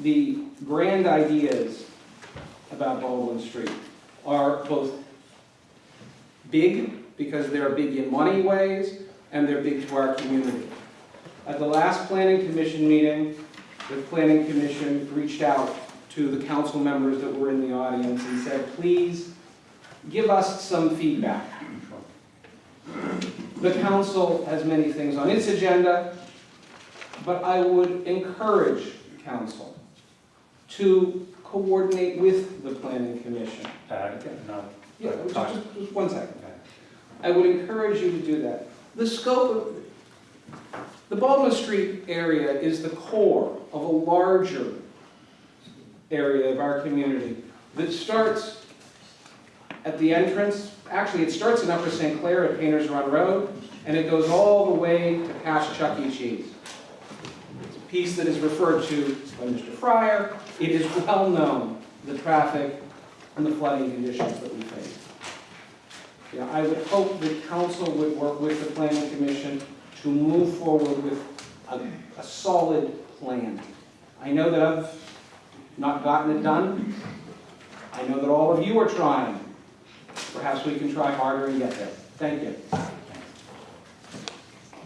the grand ideas about Baldwin Street are both big, because they're big in money ways, and they're big to our community. At the last planning commission meeting, the planning commission reached out to the council members that were in the audience and said, please give us some feedback. The council has many things on its agenda, but I would encourage council to coordinate with the planning commission. Uh, Pat, no. Yeah, just, just- just one second. I would encourage you to do that. The scope of, the Baldwin Street area is the core of a larger area of our community that starts at the entrance, actually, it starts in Upper St. Clair at Painters Run Road, and it goes all the way to past Chuck E. Cheese. Piece that is referred to by Mr. Fryer. It is well-known, the traffic and the flooding conditions that we face. I would hope that council would work with the planning commission to move forward with a, a solid plan. I know that I've not gotten it done. I know that all of you are trying. Perhaps we can try harder and get there. Thank you.